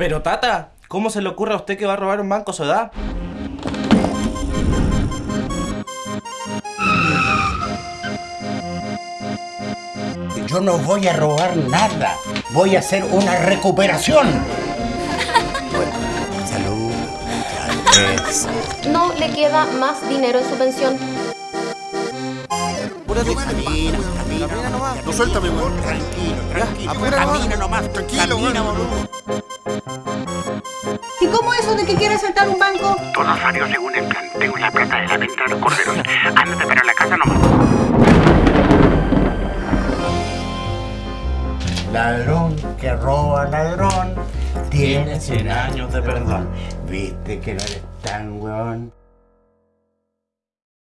Pero tata, ¿cómo se le ocurre a usted que va a robar un banco a su edad? Yo no voy a robar nada. Voy a hacer una recuperación. Bueno, salud. No le queda más dinero en su pensión. Apúrate. Camina, camina. Camina nomás. No suéltame, weón. Tranquilo, tranquilo. apura camina nomás. Tranquilo, camina, boludo. ¿Y cómo eso de que quiere saltar un banco? Todo salió según el plan. Tengo la plata de la venta de los corderos. Ándate para la casa nomás. Ladrón que roba ladrón. Tiene 100 años años de perdón. Viste que no eres tan weón.